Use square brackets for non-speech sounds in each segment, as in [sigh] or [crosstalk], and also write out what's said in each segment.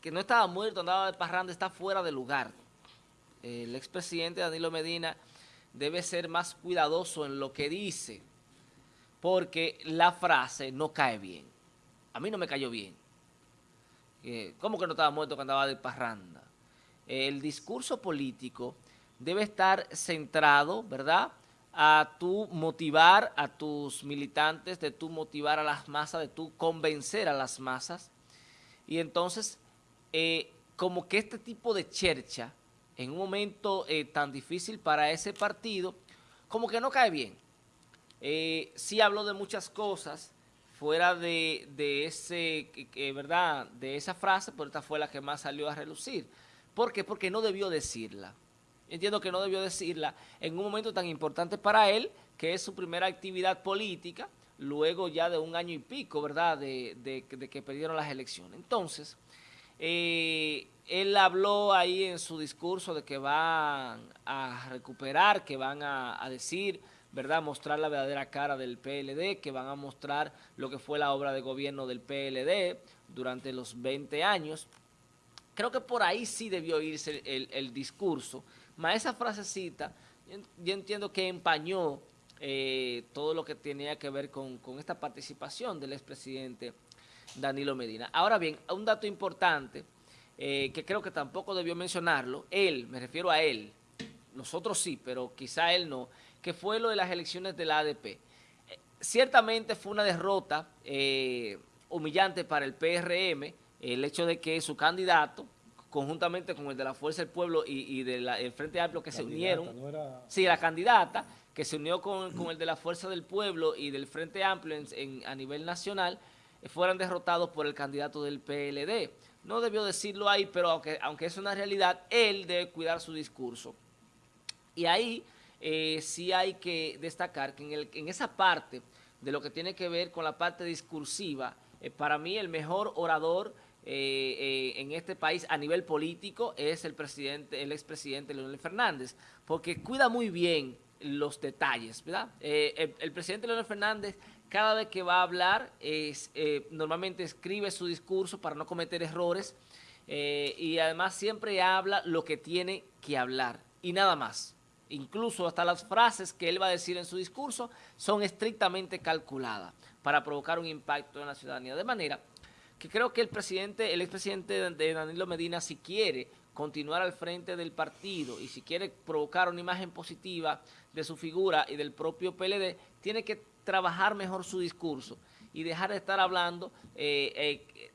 que no estaba muerto, andaba de parranda, está fuera de lugar. El expresidente Danilo Medina debe ser más cuidadoso en lo que dice, porque la frase no cae bien. A mí no me cayó bien. Eh, ¿Cómo que no estaba muerto cuando andaba de parranda? El discurso político debe estar centrado, ¿verdad?, a tu motivar a tus militantes, de tu motivar a las masas, de tu convencer a las masas. Y entonces, eh, como que este tipo de chercha, en un momento eh, tan difícil para ese partido, como que no cae bien. Eh, sí habló de muchas cosas fuera de, ese, ¿verdad? de esa frase, pero esta fue la que más salió a relucir. ¿Por qué? Porque no debió decirla entiendo que no debió decirla en un momento tan importante para él, que es su primera actividad política, luego ya de un año y pico, ¿verdad?, de, que perdieron las elecciones. Entonces, eh, él habló ahí en su discurso de que van a recuperar, que van a, decir, ¿verdad?, mostrar la verdadera cara del PLD, que van a mostrar lo que fue la obra de gobierno del PLD durante los 20 años. Creo que por ahí sí debió irse el, discurso, más esa frasecita, yo entiendo que empañó eh, todo lo que tenía que ver con, esta participación del expresidente Danilo Medina. Ahora bien, un dato importante, eh, que creo que tampoco debió mencionarlo, él, me refiero a él, nosotros sí, pero quizá él no, que fue lo de las elecciones de la ADP. Eh, ciertamente fue una derrota humillante para el PRM, el hecho de que su candidato, conjuntamente con el de la Fuerza del Pueblo y, del Frente Amplio que se unieron. Sí, la candidata que se unió con, el de la Fuerza del Pueblo y del Frente Amplio a nivel nacional, eh, fueran derrotados por el candidato del PLD. No debió decirlo ahí, pero aunque, aunque es una realidad, él debe cuidar su discurso. Y ahí eh, sí hay que destacar que en, el, en esa parte de lo que tiene que ver con la parte discursiva, eh, para mí el mejor orador eh, en este país a nivel político es el presidente, el expresidente Leonel Fernández, porque cuida muy bien los detalles, ¿verdad? Eh, el, presidente Leonel Fernández cada vez que va a hablar es, normalmente escribe su discurso para no cometer errores y además siempre habla lo que tiene que hablar y nada más. Incluso hasta las frases que él va a decir en su discurso son estrictamente calculadas para provocar un impacto en la ciudadanía. De manera que creo que el presidente, el expresidente de Danilo Medina, si quiere continuar al frente del partido y si quiere provocar una imagen positiva de su figura y del propio PLD, tiene que trabajar mejor su discurso y dejar de estar hablando eh, eh,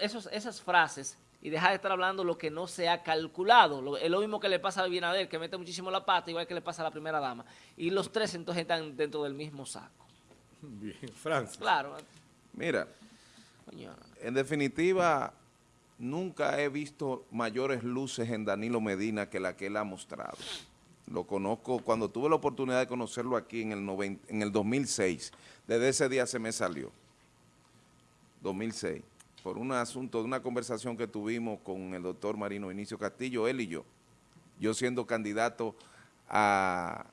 esos, esas frases y dejar de estar hablando lo que no se ha calculado. es lo mismo que le pasa a Bienader, que mete muchísimo la pata, igual que le pasa a la primera dama. Y los tres entonces están dentro del mismo saco. Bien, Francis. Claro. Mira, en definitiva, nunca he visto mayores luces en Danilo Medina que la que él ha mostrado. Lo conozco, cuando tuve la oportunidad de conocerlo aquí en el, en el 2006, desde ese día se me salió, 2006, por un asunto de una conversación que tuvimos con el doctor Marino Inicio Castillo, él y yo, yo siendo candidato a...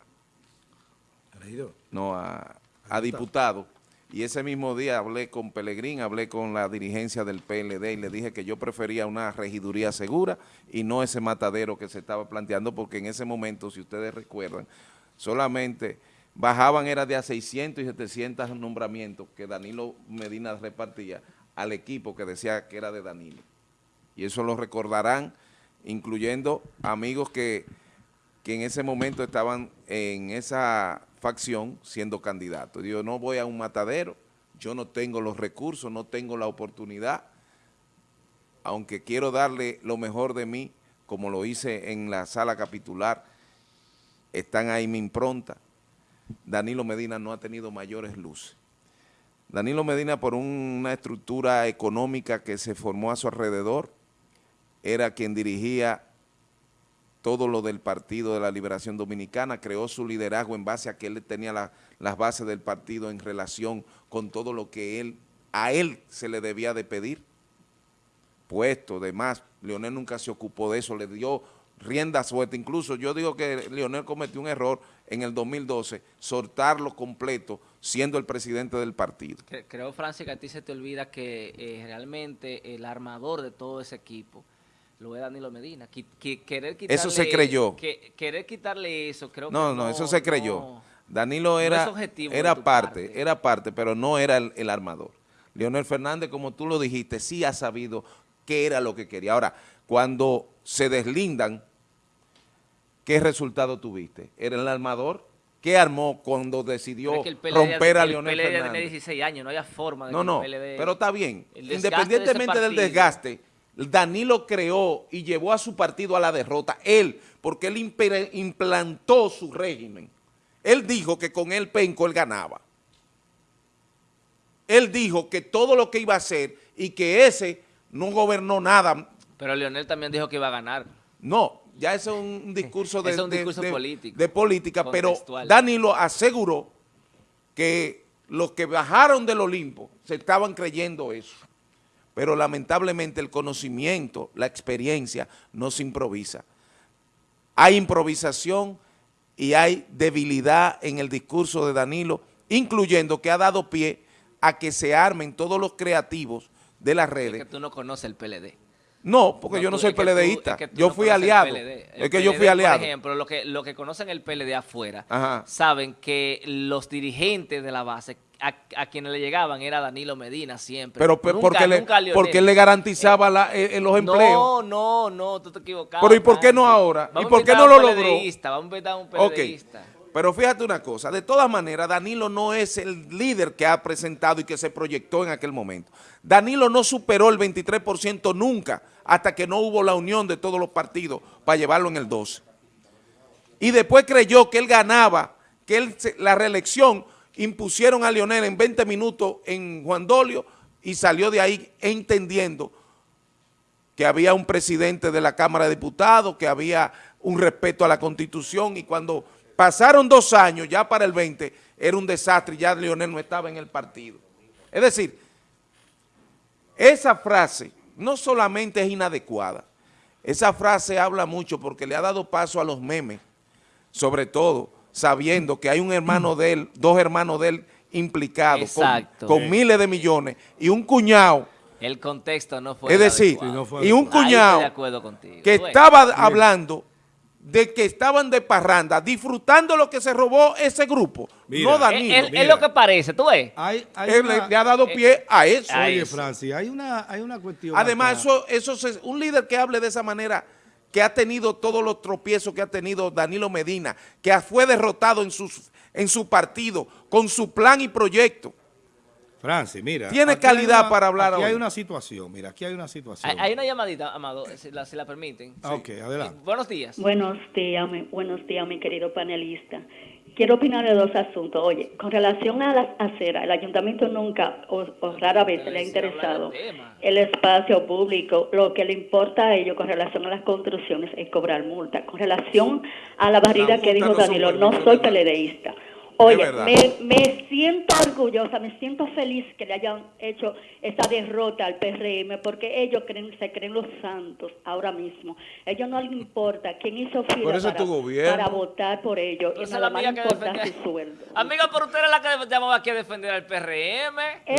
No, a, a diputado y ese mismo día hablé con Pelegrín, hablé con la dirigencia del PLD y le dije que yo prefería una regiduría segura y no ese matadero que se estaba planteando, porque en ese momento, si ustedes recuerdan, solamente bajaban era de a 600 y 700 nombramientos que Danilo Medina repartía al equipo que decía que era de Danilo. Y eso lo recordarán, incluyendo amigos que, que en ese momento estaban en esa facción siendo candidato. Yo no voy a un matadero, yo no tengo los recursos, no tengo la oportunidad, aunque quiero darle lo mejor de mí, como lo hice en la sala capitular, están ahí mi impronta. Danilo Medina no ha tenido mayores luces. Danilo Medina, por una estructura económica que se formó a su alrededor, era quien dirigía todo lo del Partido de la Liberación Dominicana, creó su liderazgo en base a que él tenía las bases del partido en relación con todo lo que él, a él se le debía de pedir, puesto, demás, Leonel nunca se ocupó de eso, le dio rienda suelta. Incluso yo digo que Leonel cometió un error en el 2012, soltarlo completo siendo el presidente del partido. Cre- Creo, Francis, que a ti se te olvida que eh, realmente el armador de todo ese equipo lo es Danilo Medina. Querer quitarle, Eso se creyó. que- querer quitarle eso, creo No, que no, eso se creyó. no. Danilo era, era parte, parte. era parte, pero no era el, el armador. Leonel Fernández, como tú lo dijiste, sí ha sabido qué era lo que quería. Ahora, cuando se deslindan, ¿qué resultado tuviste? ¿Era el armador? ¿Qué armó cuando decidió es que el romper a el Leonel PLD tiene Fernández? 16 años, no había forma de No, que no, el PLD... pero está bien. el de Independientemente del desgaste, Danilo creó y llevó a su partido a la derrota. Él, porque él implantó su régimen. Él dijo que con el penco él ganaba. Él dijo que todo lo que iba a hacer y que ese no gobernó nada. Pero Leonel también dijo que iba a ganar. No, ya ese es un [laughs] discurso de, es un discurso de- político, de política, pero. Danilo aseguró que los que bajaron del Olimpo se estaban creyendo eso. Pero lamentablemente el conocimiento, la experiencia no se improvisa. Hay improvisación y hay debilidad en el discurso de Danilo, incluyendo que ha dado pie a que se armen todos los creativos de las Es redes que tú no conoces el PLD. no, porque No, yo no soy es tú- es que tú yo no fui aliado. Es que yo fui aliado. Por ejemplo, lo que, lo que conocen el PLD afuera, Ajá. saben que los dirigentes de la base, a, a quienes le llegaban era Danilo Medina siempre. Pero pe- Nunca- porque, nunca porque él le garantizaba la- eh, eh, los empleos. No, no, no, tú te equivocas. Pero ¿y por qué no ahora? ¿Y por qué no lo logró? Vamos a invitar a un Ok, PLDista. pero fíjate una cosa, de todas maneras, Danilo no es el líder que ha presentado y que se proyectó en aquel momento. Danilo no superó el 23% nunca, hasta que no hubo la unión de todos los partidos para llevarlo en el 12. Y después creyó que él ganaba, que él la reelección impusieron a Leonel en 20 minutos en Juan Dolio y salió de ahí entendiendo que había un presidente de la Cámara de Diputados, que había un respeto a la Constitución y cuando pasaron dos años, ya para el 20, era un desastre ya Leonel no estaba en el partido. Es decir, esa frase no solamente es inadecuada, esa frase habla mucho porque le ha dado paso a los memes, sobre todo sabiendo que hay un hermano de él, dos hermanos de él implicados con, miles de millones y un cuñado El contexto no fue es el decir, adecuado. Sí, no fue y un cuñado que estaba hablando de que estaban de parranda, disfrutando lo que se robó ese grupo, Mira. no Danilo. es, es lo que parece, tú ves. Hay, hay Él una- le, ha dado pie a eso. a Oye, eso. Francis, hay una, hay una cuestión. Además, acá. eso, eso se- un líder que hable de esa manera, que ha tenido todos los tropiezos que ha tenido Danilo Medina, que fue derrotado en, sus, en su partido, con su plan y proyecto. Francis, mira. Tiene aquí hay calidad una- para hablar Aquí hay hoy. una situación, mira, aquí hay una situación. Hay, hay una llamadita, Amado, si la, si la permiten. Ah, ok, adelante. Eh, buenos días. Buenos días, mi, buenos días, mi querido panelista. Quiero opinar de dos asuntos. Oye, con relación a las aceras, el ayuntamiento nunca o, o rara vez se le ha interesado el espacio público. Lo que le importa a ellos con relación a las construcciones es cobrar multa. Con relación a la barrida que dijo no Danilo, no soy peledeísta. Oye, me, me siento orgullosa, me siento feliz que le hayan hecho esa derrota al PRM porque ellos creen, se creen los santos ahora mismo. ellos no les importa quién hizo fila para, tu gobierno. para votar por ellos y nada más importa su sueldo. Amiga, pero usted era la que llamaba aquí a defender al PRM. ¿Eh?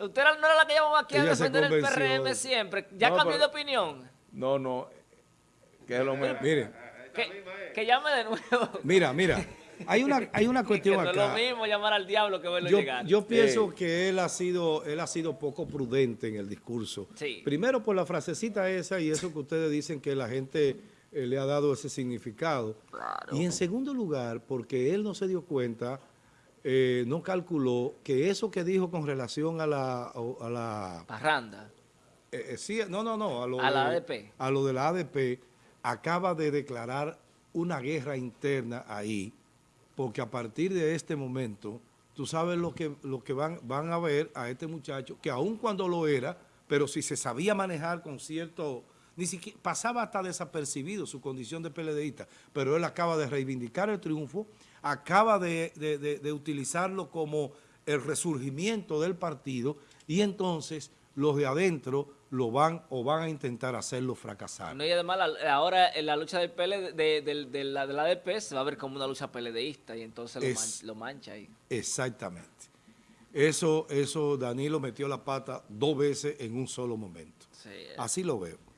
Usted era- no era la que llamaba aquí a Ella defender el convenció PRM de- siempre. Ya No, cambió pero- de opinión. No, no, que es lo mismo. Mire, Que, que llame de nuevo. mira, mira. Hay una, hay una [laughs] que cuestión no es lo acá. mismo llamar al diablo que verlo Yo, llegar. yo pienso que él ha sido él ha sido poco prudente en el discurso. Sí. Primero por la frasecita esa y eso que ustedes dicen que la gente eh, le ha dado ese significado. Y en segundo lugar, porque él no se dio cuenta, eh, no calculó que eso que dijo con relación a la, a la Parranda. eh, eh, sí, no, no, no, a lo, A la ADP. a lo de la ADP, acaba de declarar una guerra interna ahí, porque a partir de este momento, tú sabes lo que, lo que van, van a ver a este muchacho, que aun cuando lo era, pero si se sabía manejar con cierto, ni siquiera pasaba hasta desapercibido su condición de PLDista, pero él acaba de reivindicar el triunfo, acaba de, de- de- de utilizarlo como el resurgimiento del partido y entonces los de adentro lo van o van a intentar hacerlo fracasar. No, y además ahora en la lucha del PL, de, la, de la ADP se va a ver como una lucha peledeísta y entonces lo, mancha ahí. Exactamente. Eso, eso Danilo metió la pata dos veces en un solo momento. Así lo veo.